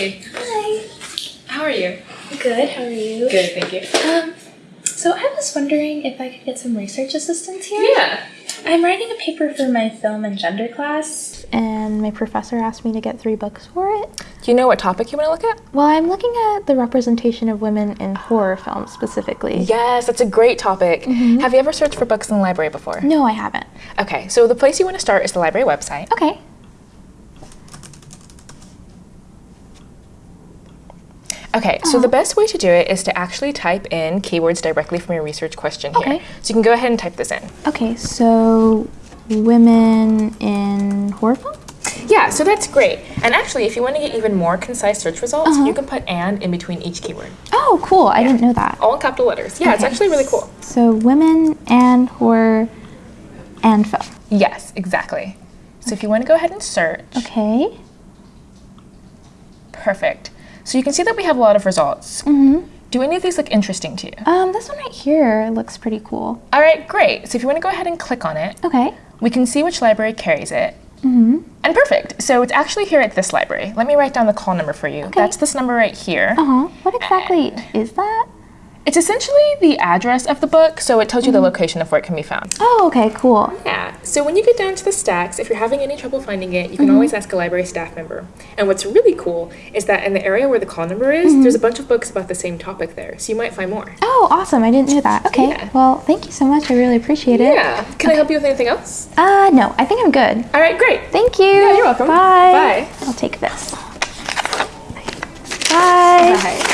Hey, Hi. how are you? Good. How are you? Good, thank you. Um, so I was wondering if I could get some research assistance here. Yeah. I'm writing a paper for my film and gender class, and my professor asked me to get three books for it. Do you know what topic you want to look at? Well, I'm looking at the representation of women in horror films specifically. Yes, that's a great topic. Have you ever searched for books in the library before? No, I haven't. Okay, so the place you want to start is the library website. Okay. Okay, so the oh. best way to do it is to actually type in keywords directly from your research question here. Okay. So you can go ahead and type this in. Okay, so women in horror film? Yeah, so that's great. And actually, if you want to get even more concise search results, you uh-huh. can put and in between each keyword. Oh, cool. I didn't know that. All in capital letters. Yeah, it's actually really cool. So women and horror and film. Yes, exactly. So if you want to go ahead and search, Okay. perfect. So you can see that we have a lot of results. Mm-hmm. Do any of these look interesting to you? Um, this one right here looks pretty cool. All right, great. So if you want to go ahead and click on it, Okay. we can see which library carries it. Mm-hmm. And perfect. So it's actually here at this library. Let me write down the call number for you. Okay. That's this number right here. Uh-huh. What exactly is that? It's essentially the address of the book, so it tells you the location of where it can be found. Oh, okay, cool. So when you get down to the stacks, if you're having any trouble finding it, you can always ask a library staff member. And what's really cool is that in the area where the call number is, there's a bunch of books about the same topic there, so you might find more. Oh, awesome. I didn't know that. Okay. Yeah. Well, thank you so much. I really appreciate it. Yeah. Can I help you with anything else? Uh, no, I think I'm good. All right, great. Thank you. Yeah, you're welcome. Bye. Bye. I'll take this. Bye. Bye.